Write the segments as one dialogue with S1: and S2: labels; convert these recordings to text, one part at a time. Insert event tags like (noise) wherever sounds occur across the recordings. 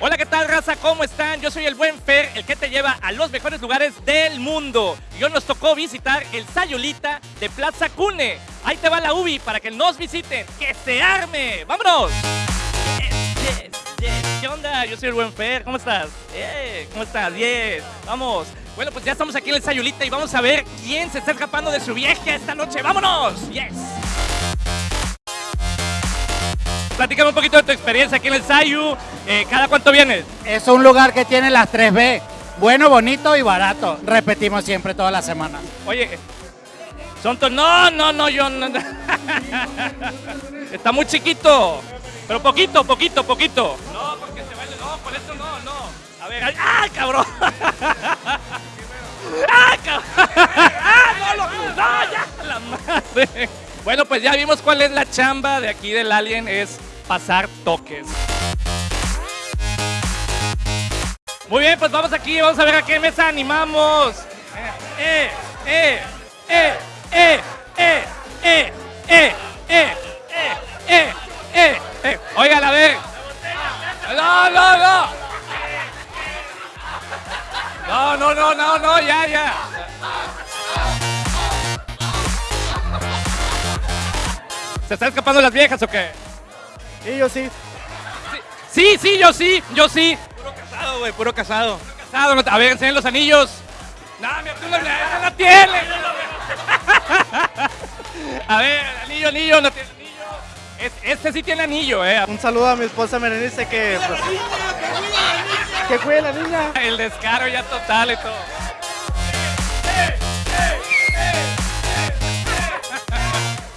S1: Hola, ¿qué tal, raza? ¿Cómo están? Yo soy el buen Fer, el que te lleva a los mejores lugares del mundo. Y hoy nos tocó visitar el Sayulita de Plaza Cune. Ahí te va la UBI para que nos visiten. ¡Que se arme! ¡Vámonos! Yes, yes, yes. ¿Qué onda? Yo soy el buen Fer. ¿Cómo estás? Eh, ¿Cómo estás? Yes. Vamos. Bueno, pues ya estamos aquí en el Sayulita y vamos a ver quién se está escapando de su viaje esta noche. ¡Vámonos! ¡Yes! Platícame un poquito de tu experiencia aquí en el Sayu. Eh, ¿Cada cuánto vienes?
S2: Es un lugar que tiene las 3B. Bueno, bonito y barato. Repetimos siempre toda la semana.
S1: Oye, son No, no, no, yo no. (laughs) Está muy chiquito. Pero poquito, poquito, poquito. No, porque se vale. No, por eso no, no. A ver, ¡ah, cabrón! (laughs) ¡Ah, cabrón! (laughs) ¡Ah, no, lo- no, ya, la madre! Bueno, pues ya vimos cuál es la chamba de aquí del Alien, es pasar toques. Muy bien, pues vamos aquí, vamos a ver a qué mesa animamos. Eh, eh, eh, eh, eh, eh, eh, eh, eh, eh, eh, eh. Oigan, a ver. No, no, no. No, no, no, no, no, ya, ya. ¿Se están escapando las viejas o qué?
S3: Sí, yo sí.
S1: Sí, sí, yo sí, yo sí.
S3: Puro casado, güey, puro casado.
S1: Casado, no te- a ver, enseñen los anillos. No, mi tú no, no tiene. (laughs) A ver, anillo, anillo, no tiene anillo. Es- este sí tiene anillo, eh.
S3: Un saludo a mi esposa Merenice que... pues, que cuide la niña.
S1: El descaro ya total y todo.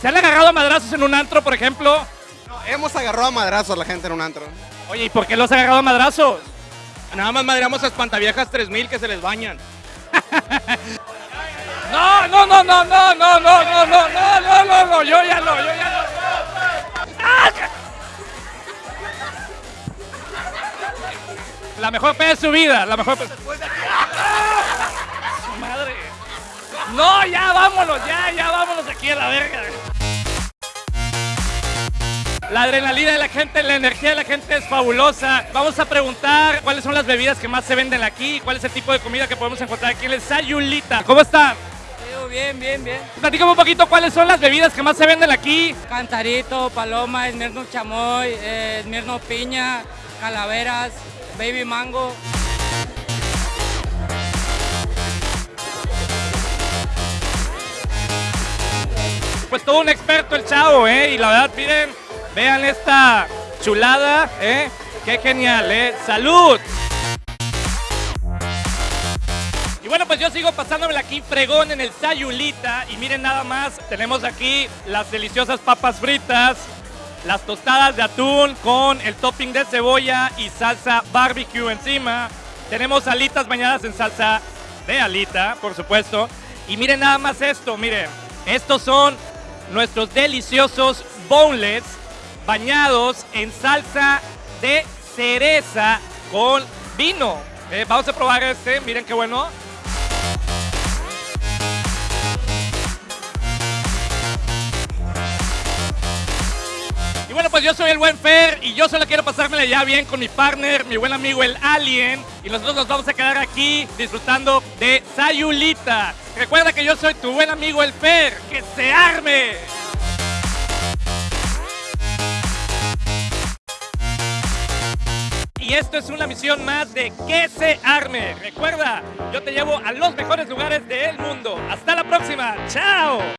S1: ¿Se han agarrado a madrazos en un antro, por ejemplo?
S4: No, hemos agarrado a madrazos a la gente en un antro.
S1: Oye, ¿y por qué los han agarrado a madrazos?
S3: Nada más madreamos a espantaviejas 3000 que se les bañan.
S1: No, no, no, no, no, no, no, no, no, no, no, no, no, yo ya no, yo ya no. ¡Ah! La mejor peda de su vida, la mejor peda. ¡Ah! Su madre. No, ya vámonos, ya, ya vámonos aquí a la verga. La adrenalina de la gente, la energía de la gente es fabulosa. Vamos a preguntar cuáles son las bebidas que más se venden aquí, cuál es el tipo de comida que podemos encontrar aquí en el Sayulita. ¿Cómo están?
S5: Bien, bien, bien.
S1: Platícame un poquito cuáles son las bebidas que más se venden aquí.
S5: Cantarito, paloma, esmirno chamoy, eh, esmirno piña, calaveras, baby mango.
S1: Pues todo un experto el chavo, ¿eh? Y la verdad, miren, vean esta chulada, ¿eh? Qué genial, ¿eh? ¡Salud! Y bueno, pues yo sigo pasándomela aquí fregón en el Sayulita. Y miren nada más, tenemos aquí las deliciosas papas fritas, las tostadas de atún con el topping de cebolla y salsa barbecue encima. Tenemos alitas bañadas en salsa de alita, por supuesto. Y miren nada más esto, miren. Estos son nuestros deliciosos boneless bañados en salsa de cereza con vino. Eh, vamos a probar este, miren qué bueno. Y bueno, pues yo soy el buen Fer y yo solo quiero pasármela ya bien con mi partner, mi buen amigo el Alien. Y nosotros nos vamos a quedar aquí disfrutando de Sayulita. Recuerda que yo soy tu buen amigo el Fer. ¡Que se arme! Y esto es una misión más de que se arme. Recuerda, yo te llevo a los mejores lugares del mundo. Hasta la próxima. ¡Chao!